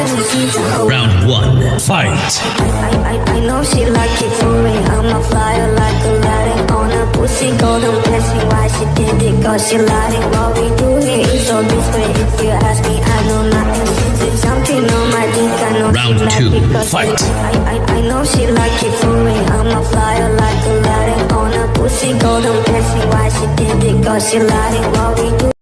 Round one, fight. I, I, I know she like it for me. I'm a flyer like a lighting on a pussy golden blessing. Why she did it? Cause she lied. What we do here is so different. If you ask me, I know nothing. She's something on my dick. I know Round she like two, it 'cause fight. I, I, I know she like it for me. I'm a flyer like a lighting on a pussy golden blessing. Why she did it? Cause she lied. What we